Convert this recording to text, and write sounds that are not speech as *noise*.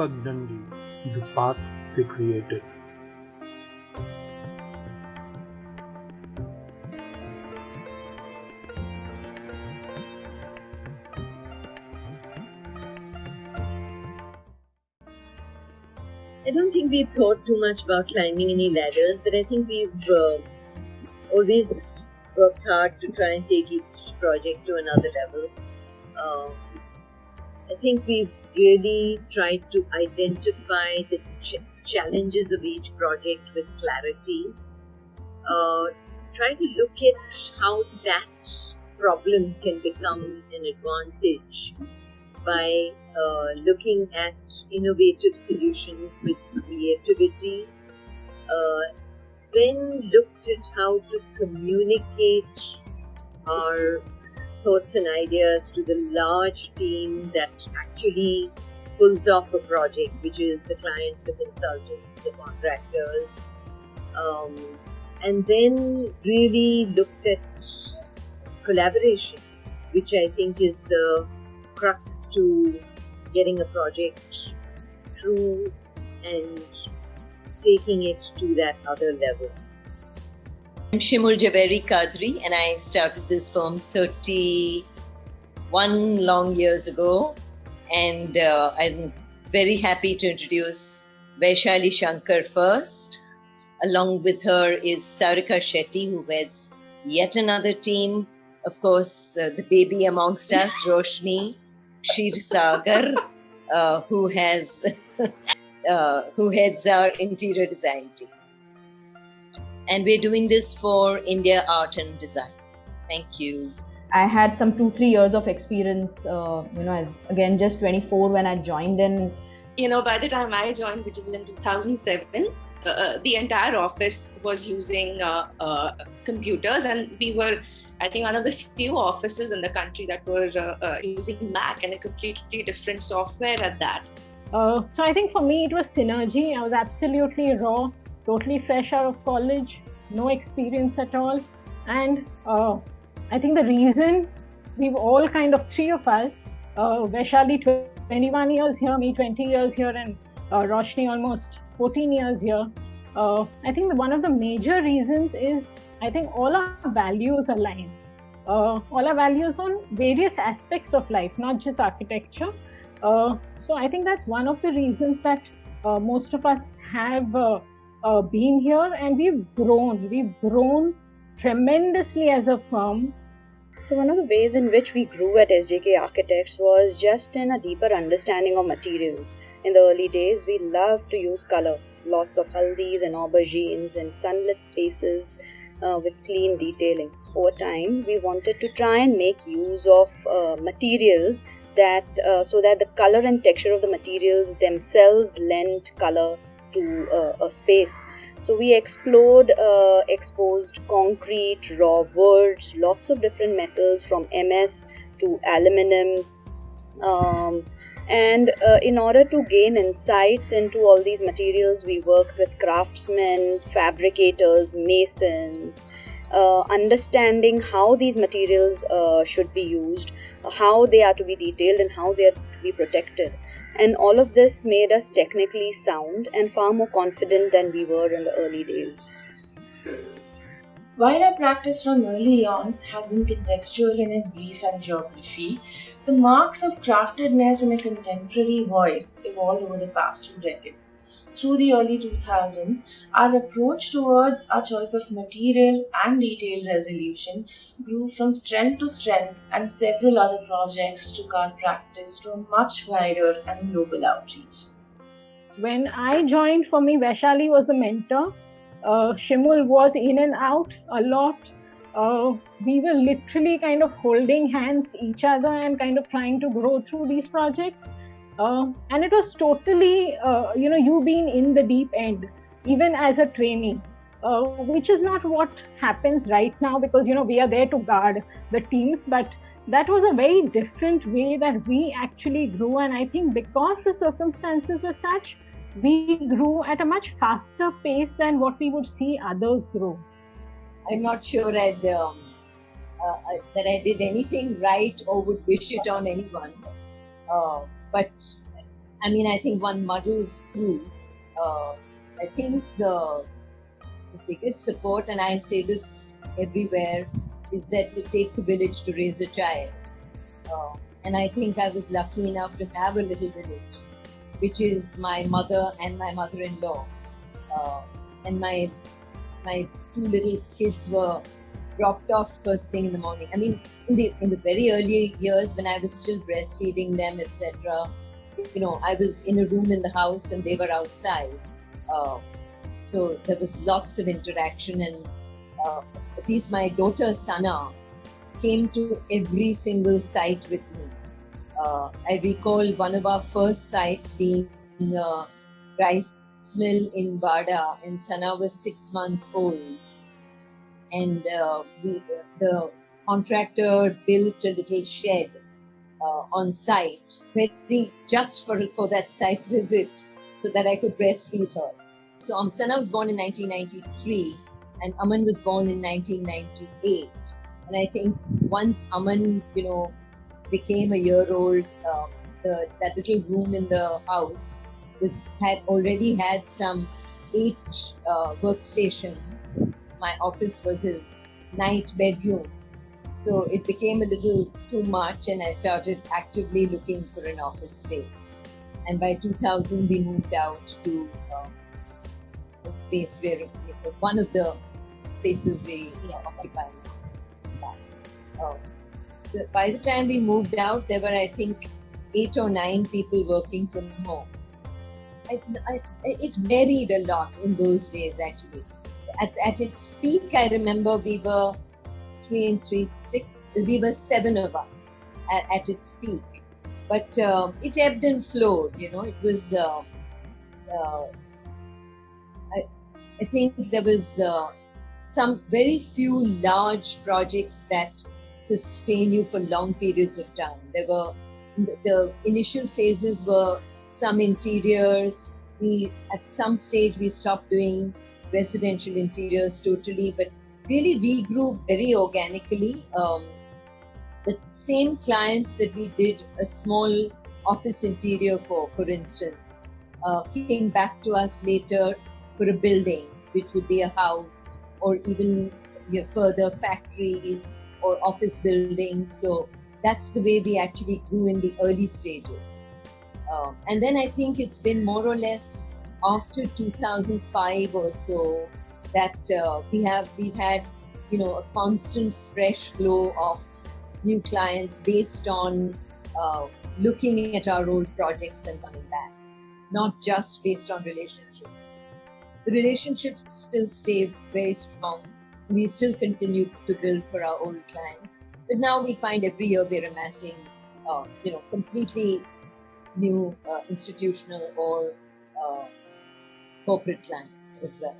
The path they created. I don't think we've thought too much about climbing any ladders, but I think we've uh, always worked hard to try and take each project to another level. Uh, I think we've really tried to identify the ch- challenges of each project with clarity. Uh, try to look at how that problem can become an advantage by uh, looking at innovative solutions with creativity. Uh, then looked at how to communicate our thoughts and ideas to the large team that actually pulls off a project, which is the client, the consultants, the contractors. Um, and then really looked at collaboration, which I think is the crux to getting a project through and taking it to that other level. I'm Shimul Javeri Kadri, and I started this firm 31 long years ago. And uh, I'm very happy to introduce Vaishali Shankar first. Along with her is Sarika Shetty, who heads yet another team. Of course, uh, the baby amongst us, *laughs* Roshni Shir Sagar, uh, who has *laughs* uh, who heads our interior design team and we're doing this for India Art and Design. Thank you. I had some two, three years of experience. Uh, you know, again, just 24 when I joined in. You know, by the time I joined, which is in 2007, uh, uh, the entire office was using uh, uh, computers, and we were, I think, one of the few offices in the country that were uh, using Mac and a completely different software at that. so I think for me it was synergy. I was absolutely raw totally fresh out of college, no experience at all. And uh, I think the reason we've all kind of three of us, uh, Vaishali 21 years here, me 20 years here, and uh, Roshni almost 14 years here. Uh, I think one of the major reasons is I think all our values align. Uh, all our values on various aspects of life, not just architecture. Uh, so I think that's one of the reasons that uh, most of us have uh, been here and we've grown. We've grown tremendously as a firm. So, one of the ways in which we grew at SJK Architects was just in a deeper understanding of materials. In the early days, we loved to use color, lots of haldis and aubergines and sunlit spaces uh, with clean detailing. Over time, we wanted to try and make use of uh, materials that uh, so that the color and texture of the materials themselves lend color to uh, a space. So we explored uh, exposed concrete, raw woods, lots of different metals from MS to aluminum. Um, and uh, in order to gain insights into all these materials, we worked with craftsmen, fabricators, masons, uh, understanding how these materials uh, should be used, how they are to be detailed, and how they are to be protected and all of this made us technically sound and far more confident than we were in the early days. While our practice from early on has been contextual in its brief and geography, the marks of craftedness in a contemporary voice evolved over the past two decades through the early 2000s, our approach towards our choice of material and detail resolution grew from strength to strength, and several other projects took our practice to a much wider and global outreach. When I joined, for me, Vaishali was the mentor. Uh, Shimul was in and out a lot. Uh, we were literally kind of holding hands each other and kind of trying to grow through these projects uh, and it was totally, uh, you know, you being in the deep end, even as a trainee, uh, which is not what happens right now because, you know, we are there to guard the teams. But that was a very different way that we actually grew. And I think because the circumstances were such, we grew at a much faster pace than what we would see others grow. I'm not sure I'd, um, uh, that I did anything right or would wish it on anyone. Uh, but I mean, I think one muddles through. Uh, I think the, the biggest support, and I say this everywhere, is that it takes a village to raise a child. Uh, and I think I was lucky enough to have a little village, which is my mother and my mother-in-law. Uh, and my my two little kids were dropped off first thing in the morning. I mean, in the in the very early years when I was still breastfeeding them, etc. You know, I was in a room in the house and they were outside. Uh, so there was lots of interaction, and uh, at least my daughter Sana came to every single site with me. Uh, I recall one of our first sites being a rice mill in Bada, and Sana was six months old and uh, we, the contractor built a little shed uh, on site, very just for for that site visit, so that I could breastfeed her. So Amsana was born in 1993, and Aman was born in 1998. And I think once Aman, you know, became a year old, uh, the, that little room in the house was had already had some eight uh, workstations my office was his night bedroom. So it became a little too much, and I started actively looking for an office space. And by 2000, we moved out to uh, a space where one of the spaces we you know, occupy. Uh, the, by the time we moved out, there were, I think, eight or nine people working from home. I, I, it varied a lot in those days, actually at, at its peak, I remember we were three and three, six, we were seven of us at, at its peak. But uh, it ebbed and flowed, you know, it was, uh, uh, I, I think there was uh, some very few large projects that sustain you for long periods of time. There were, the, the initial phases were some interiors. We, at some stage, we stopped doing residential interiors totally, but really we grew very organically. Um, the same clients that we did a small office interior for, for instance, uh, came back to us later for a building, which would be a house or even further factories or office buildings. So that's the way we actually grew in the early stages. Um, and then I think it's been more or less after 2005 or so that uh, we have we've had you know a constant fresh flow of new clients based on uh, looking at our old projects and coming back not just based on relationships. The relationships still stay very strong. We still continue to build for our old clients but now we find every year we're amassing uh, you know completely new uh, institutional or uh, corporate clients as well.